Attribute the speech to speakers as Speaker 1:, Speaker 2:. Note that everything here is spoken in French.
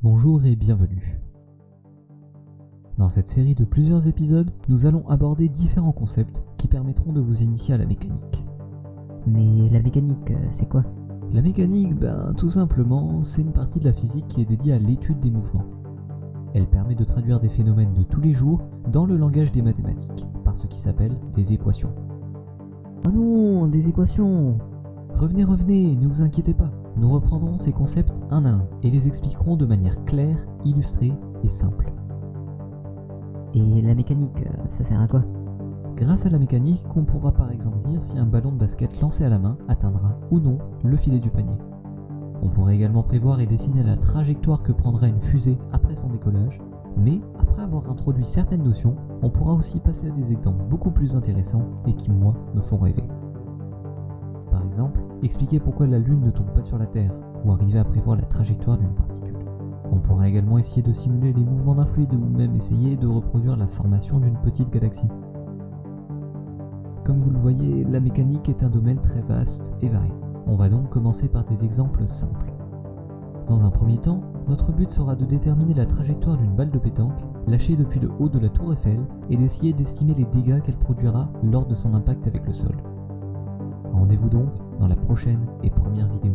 Speaker 1: Bonjour et bienvenue. Dans cette série de plusieurs épisodes, nous allons aborder différents concepts qui permettront de vous initier à la mécanique.
Speaker 2: Mais la mécanique, euh, c'est quoi?
Speaker 1: La mécanique, ben tout simplement, c'est une partie de la physique qui est dédiée à l'étude des mouvements. Elle permet de traduire des phénomènes de tous les jours dans le langage des mathématiques, par ce qui s'appelle des équations.
Speaker 2: Oh non, des équations
Speaker 1: Revenez, revenez, ne vous inquiétez pas. Nous reprendrons ces concepts un à un et les expliquerons de manière claire, illustrée et simple.
Speaker 2: Et la mécanique, euh, ça sert à quoi?
Speaker 1: Grâce à la mécanique, on pourra par exemple dire si un ballon de basket lancé à la main atteindra ou non le filet du panier. On pourrait également prévoir et dessiner la trajectoire que prendra une fusée après son décollage, mais après avoir introduit certaines notions, on pourra aussi passer à des exemples beaucoup plus intéressants et qui, moi, me font rêver. Par exemple, expliquer pourquoi la Lune ne tombe pas sur la Terre, ou arriver à prévoir la trajectoire d'une particule. On pourra également essayer de simuler les mouvements d'un fluide ou même essayer de reproduire la formation d'une petite galaxie. Comme vous le voyez, la mécanique est un domaine très vaste et varié. On va donc commencer par des exemples simples. Dans un premier temps, notre but sera de déterminer la trajectoire d'une balle de pétanque lâchée depuis le haut de la tour Eiffel et d'essayer d'estimer les dégâts qu'elle produira lors de son impact avec le sol. Rendez-vous donc dans la prochaine et première vidéo.